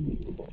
unbelievable